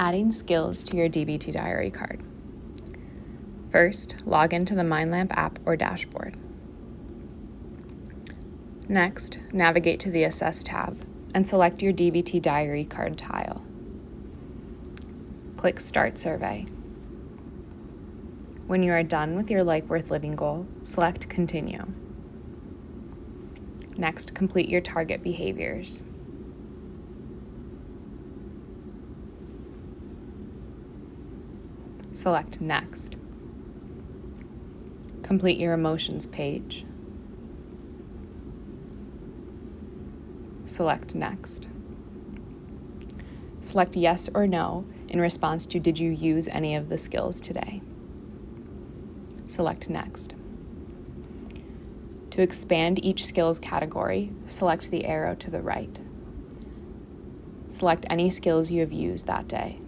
Adding skills to your DBT diary card. First, log into the MindLamp app or dashboard. Next, navigate to the Assess tab and select your DBT diary card tile. Click Start Survey. When you are done with your Life Worth Living goal, select Continue. Next, complete your target behaviors. Select Next. Complete your emotions page. Select Next. Select Yes or No in response to Did you use any of the skills today? Select Next. To expand each skills category, select the arrow to the right. Select any skills you have used that day.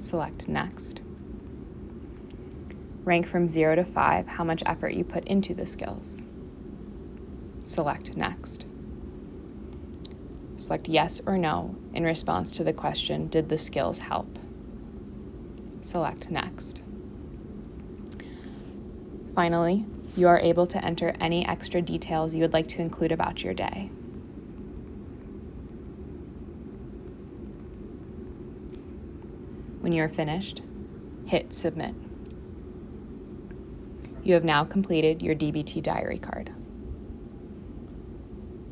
Select Next. Rank from 0 to 5 how much effort you put into the skills. Select Next. Select Yes or No in response to the question Did the skills help? Select Next. Finally, you are able to enter any extra details you would like to include about your day. When you are finished, hit Submit. You have now completed your DBT diary card.